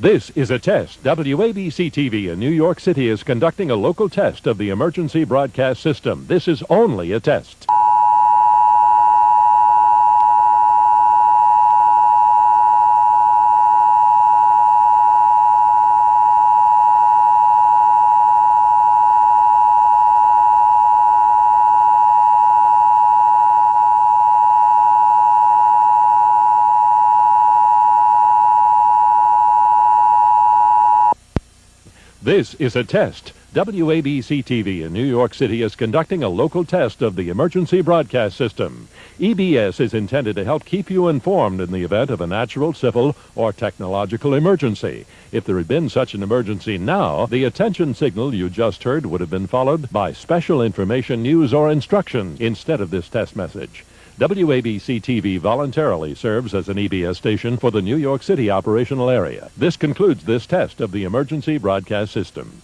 This is a test. WABC TV in New York City is conducting a local test of the emergency broadcast system. This is only a test. This is a test. WABC TV in New York City is conducting a local test of the emergency broadcast system. EBS is intended to help keep you informed in the event of a natural, civil, or technological emergency. If there had been such an emergency now, the attention signal you just heard would have been followed by special information, news, or instructions instead of this test message. WABC TV voluntarily serves as an EBS station for the New York City operational area. This concludes this test of the emergency broadcast system.